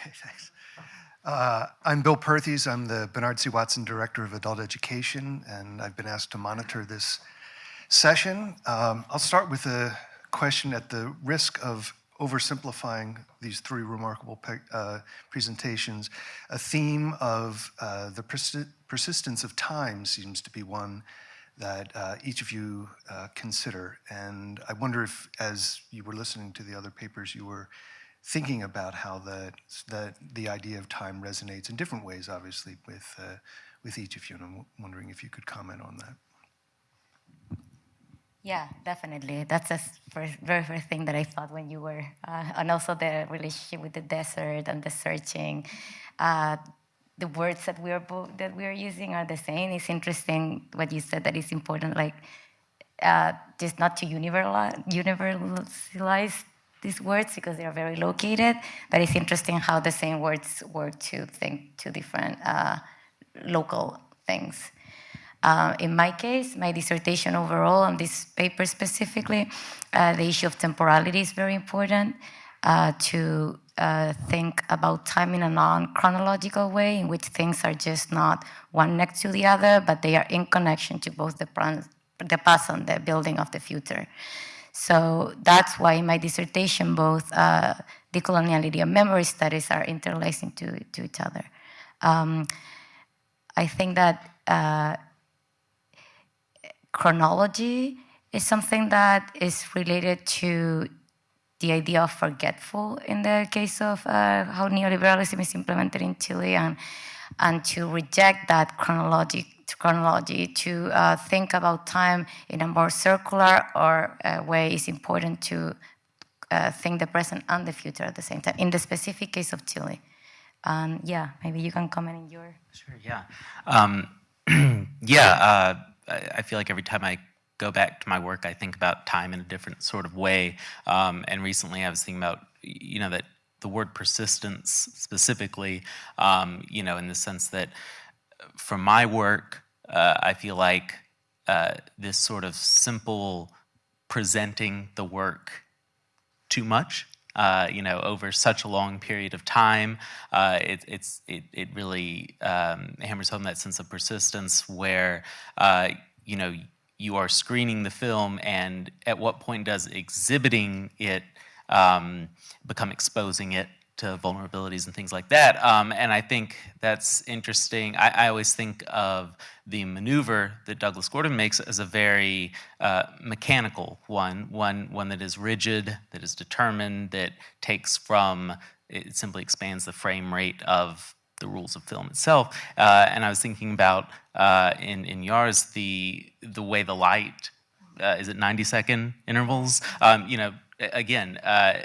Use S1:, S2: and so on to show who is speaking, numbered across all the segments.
S1: Okay, thanks. Uh, I'm Bill Perthes. I'm the Bernard C. Watson Director of Adult Education, and I've been asked to monitor this session. Um, I'll start with a question at the risk of oversimplifying these three remarkable uh, presentations. A theme of uh, the persi persistence of time seems to be one that uh, each of you uh, consider. And I wonder if, as you were listening to the other papers, you were thinking about how the, the, the idea of time resonates in different ways, obviously, with, uh, with each of you. And I'm wondering if you could comment on that.
S2: Yeah, definitely. That's the very first thing that I thought when you were, uh, and also the relationship with the desert and the searching. Uh, the words that we are that we are using are the same. It's interesting what you said that it's important, like uh, just not to universalize these words because they are very located. But it's interesting how the same words work to think to different uh, local things. Uh, in my case, my dissertation overall on this paper specifically, uh, the issue of temporality is very important uh, to uh, think about time in a non-chronological way in which things are just not one next to the other, but they are in connection to both the, the past and the building of the future. So that's why in my dissertation, both uh, decoloniality and memory studies are interlacing to, to each other. Um, I think that uh, chronology is something that is related to the idea of forgetful in the case of uh, how neoliberalism is implemented in Chile and, and to reject that chronology, chronology to uh, think about time in a more circular or uh, way is important to uh, think the present and the future at the same time, in the specific case of Chile. Um, yeah, maybe you can comment in your...
S3: Sure, yeah. Um, yeah, uh, I feel like every time I go back to my work, I think about time in a different sort of way. Um, and recently I was thinking about, you know, that the word persistence specifically, um, you know, in the sense that from my work, uh, I feel like uh, this sort of simple presenting the work too much uh, you know, over such a long period of time. Uh, it, it's, it, it really um, hammers home that sense of persistence where, uh, you know, you are screening the film and at what point does exhibiting it um, become exposing it to vulnerabilities and things like that. Um, and I think that's interesting. I, I, always think of the maneuver that Douglas Gordon makes as a very uh, mechanical one, one, one that is rigid, that is determined, that takes from, it simply expands the frame rate of the rules of film itself. Uh, and I was thinking about uh, in, in Jaar's, the, the way the light, uh, is it 90 second intervals? Um, you know, again, uh,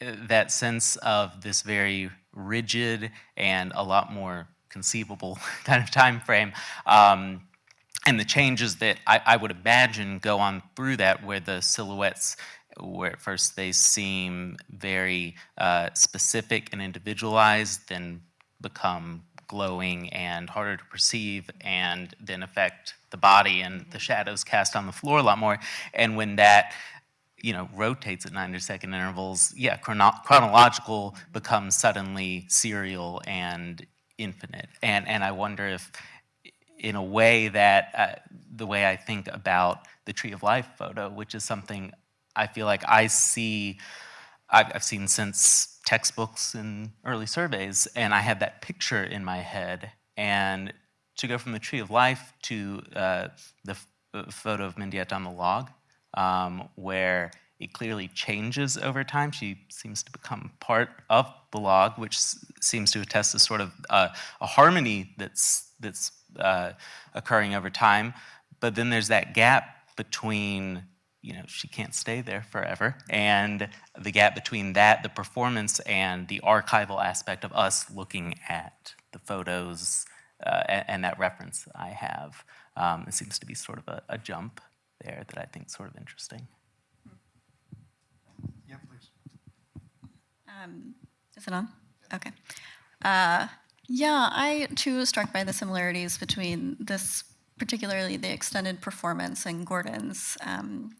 S3: that sense of this very rigid and a lot more conceivable kind of time frame. Um, and the changes that I, I, would imagine go on through that where the silhouettes where at first they seem very uh, specific and individualized then become glowing and harder to perceive and then affect the body and the shadows cast on the floor a lot more. And when that you know, rotates at 90 second intervals, yeah, chrono chronological becomes suddenly serial and infinite. And, and I wonder if in a way that, uh, the way I think about the Tree of Life photo, which is something I feel like I see, I've, I've seen since textbooks and early surveys, and I have that picture in my head. And to go from the tree of life to uh, the uh, photo of Mendieta on the log, um, where it clearly changes over time. She seems to become part of the log, which seems to attest to sort of uh, a harmony that's, that's uh, occurring over time. But then there's that gap between you know, she can't stay there forever. And the gap between that, the performance, and the archival aspect of us looking at the photos uh, and, and, that reference I have, um, it seems to be sort of a, a, jump there that I think is sort of interesting.
S1: Yeah, please.
S4: Um, is it on? Okay. Uh, yeah, I too was struck by the similarities between this particularly the extended performance and Gordon's um,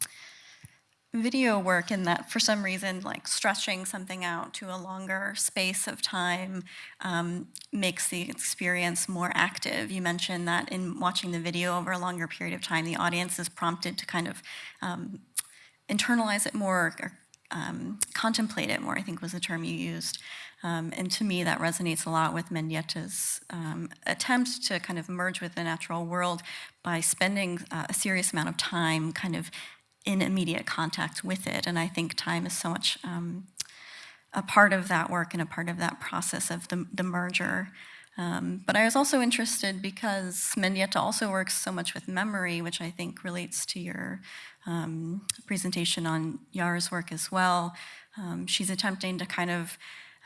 S4: video work in that for some reason like stretching something out to a longer space of time um, makes the experience more active. You mentioned that in watching the video over a longer period of time the audience is prompted to kind of um, internalize it more or um, contemplate it more i think was the term you used. Um, and to me that resonates a lot with mendieta's um, attempt to kind of merge with the natural world by spending uh, a serious amount of time kind of in immediate contact with it. And I think time is so much um, a part of that work and a part of that process of the, the merger. Um, but I was also interested because Mendieta also works so much with memory, which I think relates to your um, presentation on Jaar's work as well. Um, she's attempting to kind of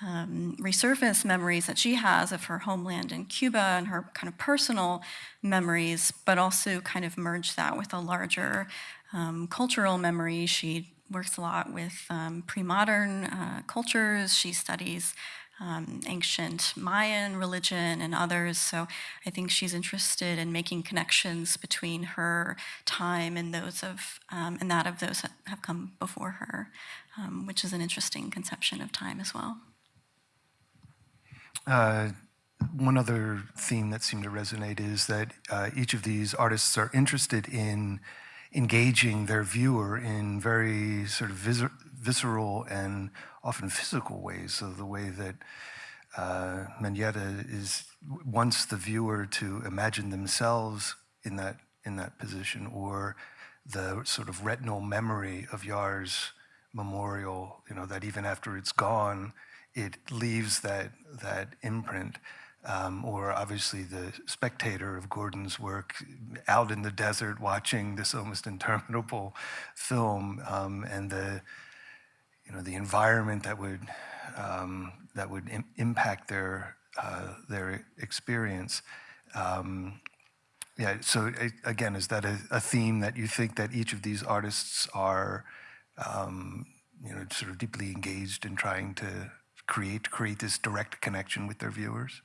S4: um, resurface memories that she has of her homeland in Cuba and her kind of personal memories, but also kind of merge that with a larger um, cultural memory. She works a lot with um, pre-modern uh, cultures. She studies um, ancient Mayan religion and others. So I think she's interested in making connections between her time and those of um, and that of those that have come before her, um, which is an interesting conception of time as well.
S1: Uh, one other theme that seemed to resonate is that uh, each of these artists are interested in engaging their viewer in very sort of vis visceral and often physical ways. So the way that uh, Mendieta is wants the viewer to imagine themselves in that in that position, or the sort of retinal memory of Jaar's memorial. You know that even after it's gone, it leaves that that imprint um, or obviously the spectator of Gordon's work out in the desert watching this almost interminable film um, and the you know the environment that would um, that would Im impact their uh, their experience. Um, yeah. So again, is that a, a, theme that you think that each of these artists are um, you know sort of deeply engaged in trying to create create this direct connection with their viewers?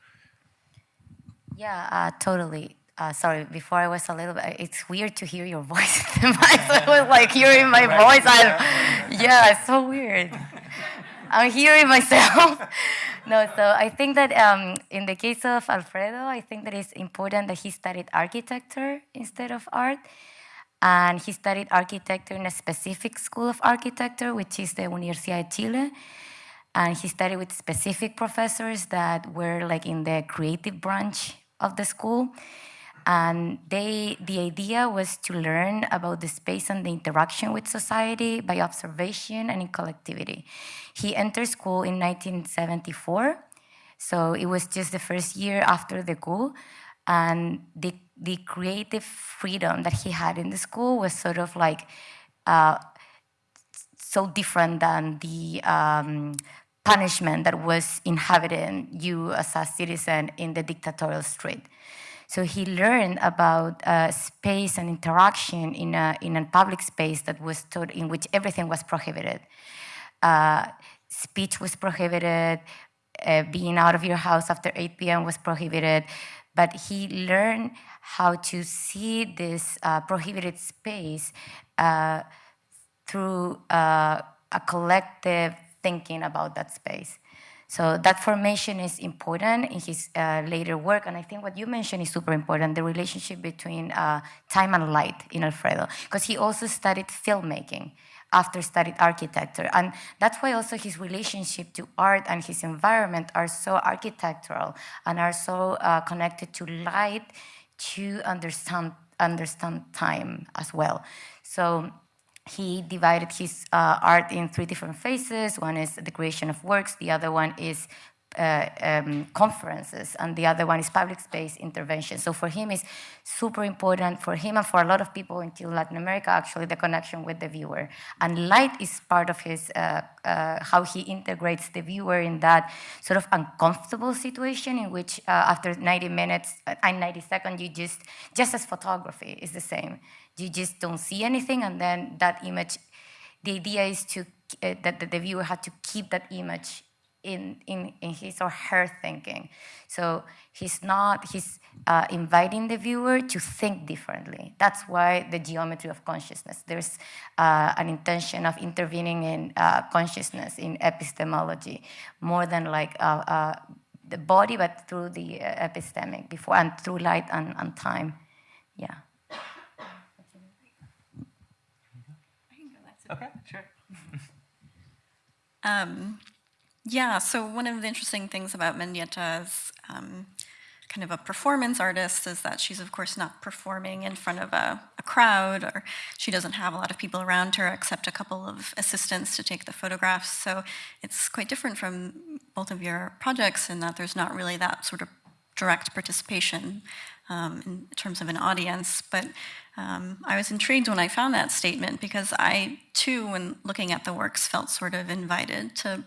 S2: Yeah, uh, totally. Uh, sorry, before I was a little bit, it's weird to hear your voice in. I was like hearing my voice. I, yeah, it's so weird. I'm hearing myself. no, so I think that um, in the case of Alfredo, I think that it's important that he studied architecture instead of art. And he studied architecture in a specific school of architecture, which is the Universidad de Chile and he studied with specific professors that were like in the creative branch of the school. And they, the idea was to learn about the space and the interaction with society by observation and in collectivity. He entered school in 1974, so it was just the first year after the coup. And the, the creative freedom that he had in the school was sort of like uh, so different than the um, punishment that was inhabiting you as a citizen in the dictatorial street. So he learned about uh, space and interaction in a, in a public space that was taught in which everything was prohibited. Uh, speech was prohibited, uh, being out of your house after 8 p.m. was prohibited, but he learned how to see this uh, prohibited space uh, through uh, a collective thinking about that space. So that formation is important in his uh, later work, and I think what you mentioned is super important, the relationship between uh, time and light in Alfredo, because he also studied filmmaking after studied architecture. And that's why also his relationship to art and his environment are so architectural and are so uh, connected to light to understand, understand time as well. So he divided his uh, art in three different phases. One is the creation of works, the other one is uh, um, conferences, and the other one is public space intervention. So for him, it's super important for him and for a lot of people in Latin America, actually, the connection with the viewer. And light is part of his, uh, uh, how he integrates the viewer in that sort of uncomfortable situation in which uh, after 90 minutes uh, and 90 seconds, you just, just as photography is the same you just don't see anything and then that image the idea is to uh, that, the viewer had to keep that image in, in, in his or her thinking. So he's not, he's uh, inviting the viewer to think differently. That's why the geometry of consciousness. There's uh, an intention of intervening in uh, consciousness, in epistemology, more than like uh, uh, the body, but through the uh, epistemic before, and through light and, and time. Yeah.
S3: Okay, sure.
S4: Um, yeah, so one of the interesting things about Mendieta as um, kind of a performance artist is that she's, of course, not performing in front of a, a, crowd, or she doesn't have a lot of people around her except a couple of assistants to take the photographs. So it's quite different from both of your projects in that there's not really that sort of direct participation um, in terms of an audience. But um, I was intrigued when I found that statement because I, too, when looking at the works, felt sort of invited to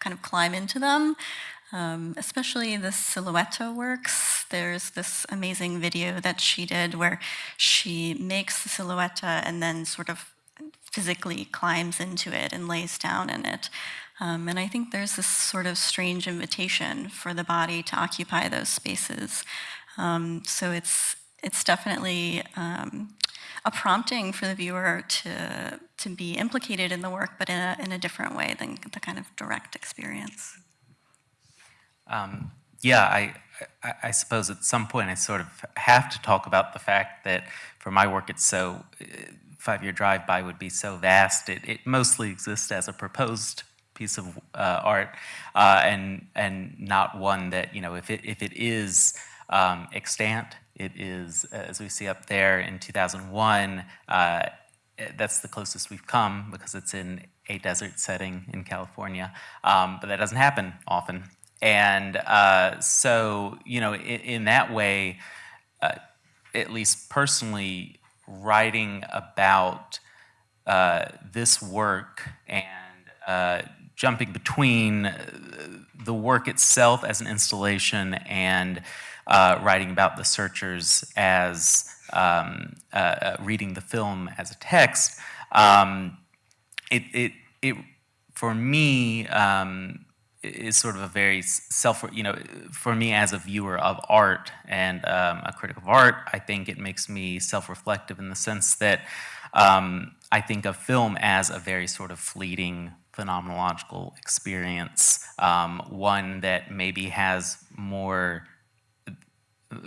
S4: kind of climb into them. Um, especially the Silhouette works. There's this amazing video that she did where she makes the silhouette and then sort of physically climbs into it and lays down in it. Um, and I think there's this sort of strange invitation for the body to occupy those spaces. Um, so it's it's definitely um, a prompting for the viewer to to be implicated in the work, but in a in a different way than the kind of direct experience.
S3: Um, yeah, I, I, I, suppose at some point I sort of have to talk about the fact that for my work it's so, uh, five-year drive-by would be so vast. It, it mostly exists as a proposed piece of uh, art uh, and, and not one that, you know, if it, if it is um, extant, it is, as we see up there in 2001, uh, that's the closest we've come because it's in a desert setting in California. Um, but that doesn't happen often. And uh, so, you know, in, in that way, uh, at least personally, writing about uh, this work and uh, jumping between the work itself as an installation and uh, writing about the searchers as um, uh, reading the film as a text, um, it, it, it, for me, um, is sort of a very self, you know, for me as a viewer of art and um, a critic of art, I think it makes me self-reflective in the sense that um, I think of film as a very sort of fleeting phenomenological experience, um, one that maybe has more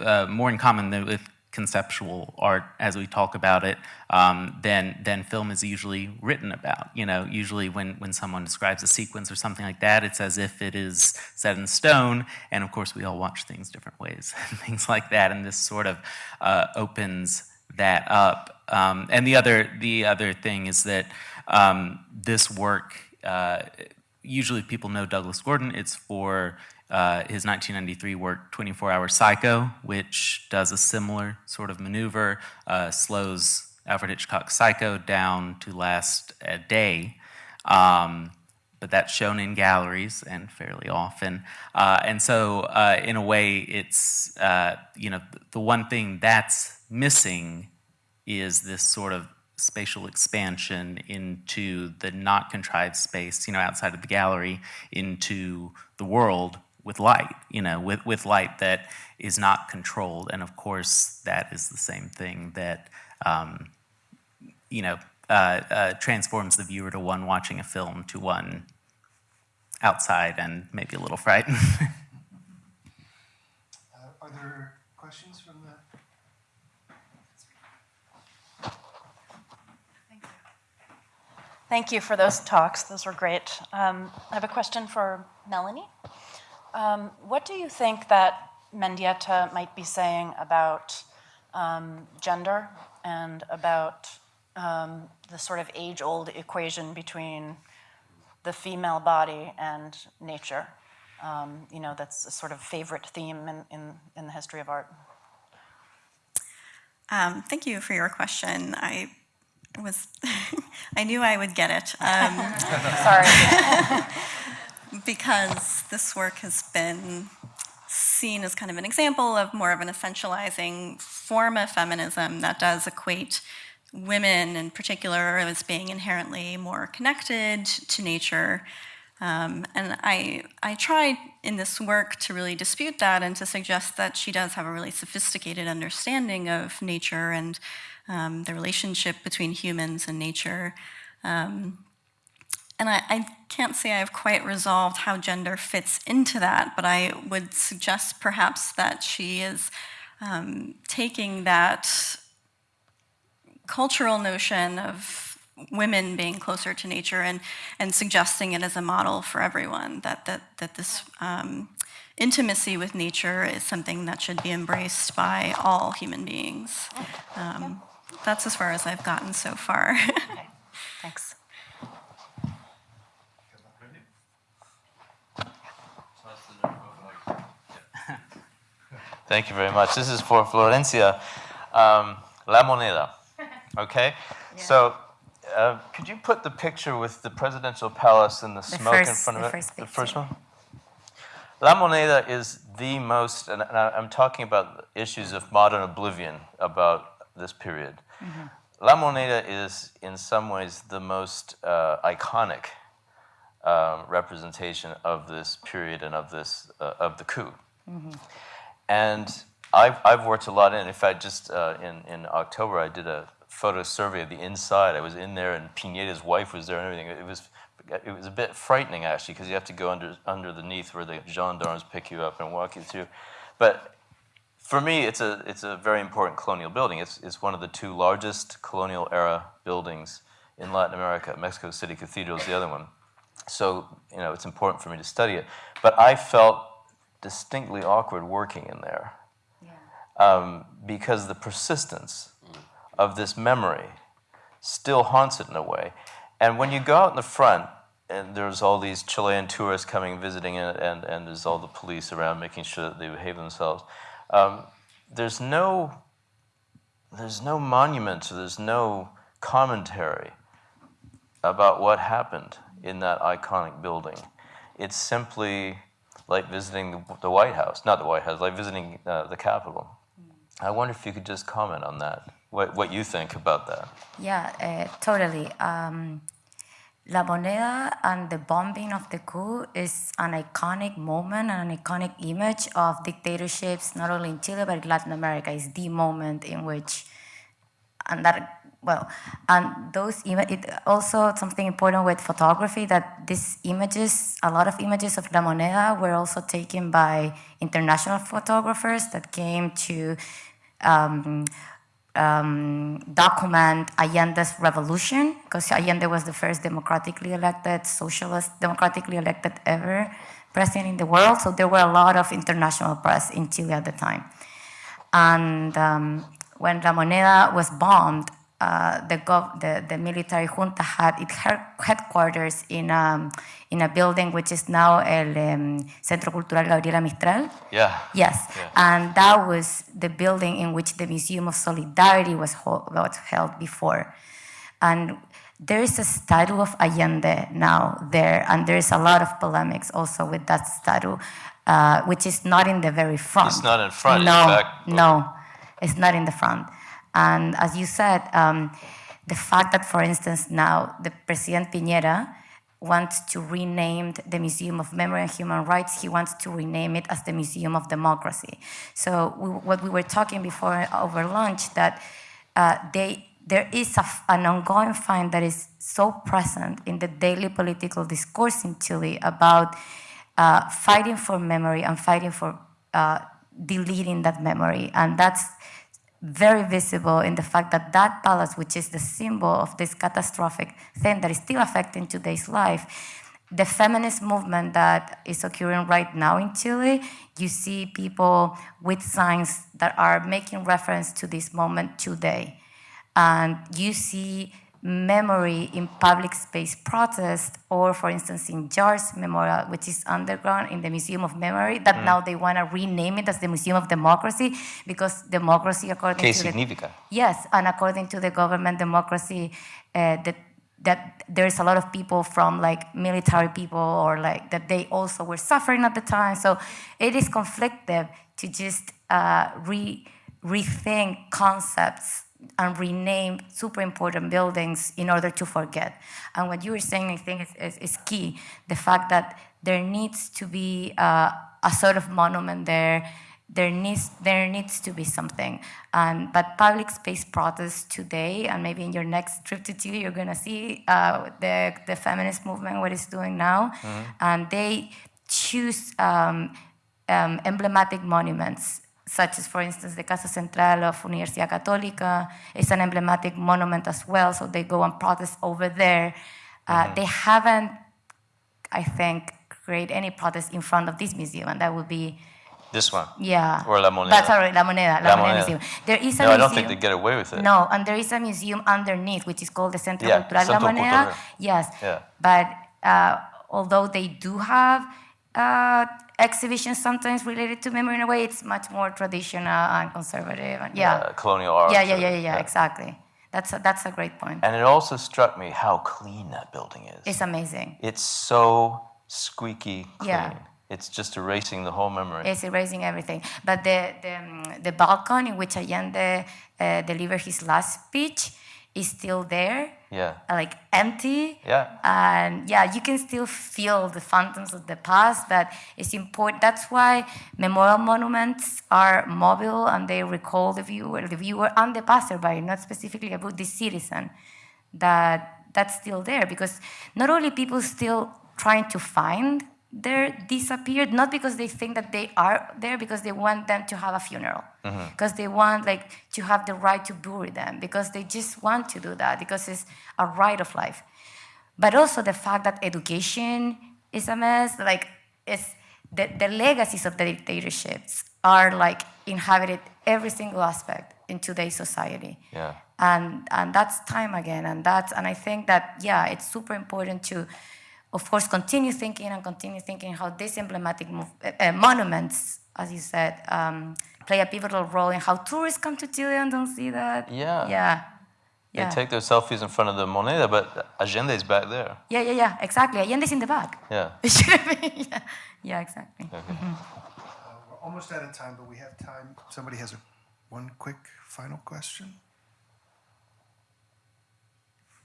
S3: uh, more in common with conceptual art as we talk about it um, than, than film is usually written about. You know, usually when, when someone describes a sequence or something like that, it's as if it is set in stone, and of course we all watch things different ways, and things like that, and this sort of uh, opens that up. Um, and the other, the other thing is that um, this work, uh, usually people know Douglas Gordon, it's for uh, his 1993 work, 24 Hour Psycho, which does a similar sort of maneuver, uh, slows Alfred Hitchcock's Psycho down to last a day. Um, but that's shown in galleries and fairly often. Uh, and so, uh, in a way, it's, uh, you know, the one thing that's missing is this sort of spatial expansion into the not contrived space, you know, outside of the gallery, into the world with light, you know, with, with light that is not controlled. And of course, that is the same thing that, um, you know, uh, uh, transforms the viewer to one watching a film to one outside and maybe a little frightened. uh,
S1: are there questions from the?
S5: Speaker thank you thank you for those talks. Those were great. Um, I have a question for Melanie. Um, what do you think that Mendieta might be saying about um, gender and about um, the sort of age-old equation between the female body and nature? Um, you know, that's a sort of favorite theme in, in, in the history of art.
S4: Um, thank you for your question. I was, I knew I would get it. Um,
S5: Sorry.
S4: because this work has been seen as kind of an example of more of an essentializing form of feminism that does equate women in particular as being inherently more connected to nature Um, and I, I try in this work to really dispute that and to suggest that she does have a really sophisticated understanding of nature and um, the relationship between humans and nature. Um, and I, I, can't say I've quite resolved how gender fits into that, but I would suggest perhaps that she is um, taking that cultural notion of women being closer to nature and, and suggesting it as a model for everyone, that, that, that this um, intimacy with nature is something that should be embraced by all human beings. Um, that's as far as I've gotten so far.
S5: Okay, thanks.
S6: Thank you very much. This is for Florencia. Um, La Moneda. Okay? So, uh, could you put the picture with the presidential palace and the, smoke in
S2: first-
S6: front of
S2: the
S6: it?
S2: first
S6: the first one? La Moneda is the most, and I'm talking about issues of modern oblivion about this period. La Moneda is, in some ways, the most uh, iconic um, representation of this period and of this uh, of the coup. And I've, I've worked a lot in. In fact, just uh, in in October, I did a photo survey of the inside. I was in there, and Piñera's wife was there, and everything. It was it was a bit frightening actually, because you have to go under underneath where the gendarmes pick you up and walk you through. But for me, it's a it's a very important colonial building. It's it's one of the two largest colonial era buildings in Latin America. Mexico City Cathedral is the other one. So you know, it's important for me to study it. But I felt distinctly awkward working in there um, because the persistence of this memory still haunts it in a way. And when you go out in the front, and there's all these Chilean tourists coming visiting, and, and, and there's all the police around making sure that they behave themselves. Um, there's no there's no monument, or there's no commentary about what happened in that iconic building. It's simply like visiting the, White House, not the White House, like visiting uh, the Capitol. I wonder if you could just comment on that, what, what you think about that.
S2: Yeah, uh, totally. Um, La Moneda and the bombing of the coup is an iconic moment and an iconic image of dictatorships, not only in Chile but in Latin America. It's the moment in which, and that, well, and those it also something important with photography that these images, a lot of images of La Moneda were also taken by international photographers that came to um, um, document Allende's revolution, because Allende was the first democratically elected, socialist, democratically elected ever president in the world. So there were a lot of international press in Chile at the time. And um, when La Moneda was bombed, uh, the, gov- the, the military junta had its headquarters in, um, in a building which is now El um, Centro Cultural Gabriela Mistral.
S6: Yeah.
S2: Yes,
S6: Yeah.
S2: and that was the building in which the Museum of Solidarity was, was held before. And there is a statue of Allende now there, and there is a lot of polemics also with that statue, uh, which is not in the very front.
S6: It's not in front,
S2: No,
S6: back.
S2: no, it's not in the front. And as you said, um, the fact that, for instance, now the President Piñera wants to rename the Museum of Memory and Human Rights, he wants to rename it as the Museum of Democracy. So we, what we were talking before over lunch, that uh, they, there is a an ongoing find that is so present in the daily political discourse in Chile about uh, fighting for memory and fighting for uh, deleting that memory. And that's very visible in the fact that that palace, which is the symbol of this catastrophic thing that is still affecting today's life, the feminist movement that is occurring right now in Chile, you see people with signs that are making reference to this moment today. And you see memory in public space protest, or for instance in Jaar's Memorial, which is underground in the Museum of Memory, that now they want to rename it as the Museum of Democracy because democracy, according
S6: ¿Qué
S2: to the. Yes, and according to the government democracy, uh, that that there's a lot of people from like military people or like that they also were suffering at the time. So it is conflictive to just uh, re rethink concepts and rename super important buildings in order to forget. And what you were saying, I think, is, is, is key. The fact that there needs to be uh, a sort of monument there. There needs there needs to be something. And but public space protests today, and maybe in your next trip to Chile, you're gonna see uh, the the feminist movement what it's doing now, and they choose. Um, um, emblematic monuments, such as, for instance, the Casa Central of Universidad Católica is an emblematic monument as well, so they go and protest over there. Uh, They haven't, I think, create any protest in front of this museum, and that would be,
S6: This one.
S2: yeah.
S6: Or La Moneda.
S2: But sorry, La Moneda, La,
S6: La
S2: Moneda,
S6: Moneda.
S2: Museum. There is a
S6: No, I don't think they get away with it.
S2: No, and there is a museum underneath, which is called the Centro
S6: Yeah,
S2: Cultural
S6: Centro
S2: La Moneda.
S6: Cultural.
S2: Yes.
S6: Yeah.
S2: But uh, although they do have uh, exhibitions sometimes related to memory in a way, it's much more traditional and conservative. And, yeah.
S6: Uh, colonial art.
S2: yeah, yeah, yeah, yeah, yeah, exactly. That's a, that's a great point.
S6: And it also struck me how clean that building is.
S2: It's amazing.
S6: It's so squeaky clean.
S2: Yeah.
S6: It's just erasing the whole memory.
S2: It's erasing everything. But the, the, um, the balcony in which Allende uh, delivered his last speech is still there,
S6: yeah.
S2: uh, like empty.
S6: Yeah.
S2: And yeah, you can still feel the phantoms of the past, but it's important. That's why memorial monuments are mobile and they recall the viewer, the viewer and the passerby, not specifically about the citizen. That that's still there because not only people still trying to find their disappeared, not because they think that they are there, because they want them to have a funeral, mm-hmm. because they want like to have the right to bury them, because they just want to do that, because it's a right of life. But also the fact that education is a mess, like it's the, the legacies of the dictatorships are like inhabited every single aspect in today's society
S6: Yeah.
S2: and and that's time again and that's and i think that yeah it's super important to of course continue thinking and continue thinking how these emblematic mov- uh, uh, monuments as you said um, play a pivotal role in how tourists come to chile and don't see that.
S6: Yeah.
S2: yeah.
S6: They
S2: yeah.
S6: take their selfies in front of the Moneda, but Allende is back there.
S2: yeah yeah yeah. Exactly. Allende's in the back.
S6: Yeah.
S2: it should be. Yeah, yeah exactly.
S1: We're almost out of time, but we have time. Somebody has a, one quick final question?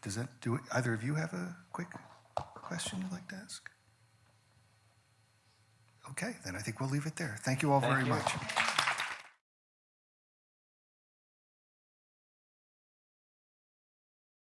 S1: Does that, do it, either of you have a quick question you'd like to ask? Okay, then I think we'll leave it there. Thank you all very much.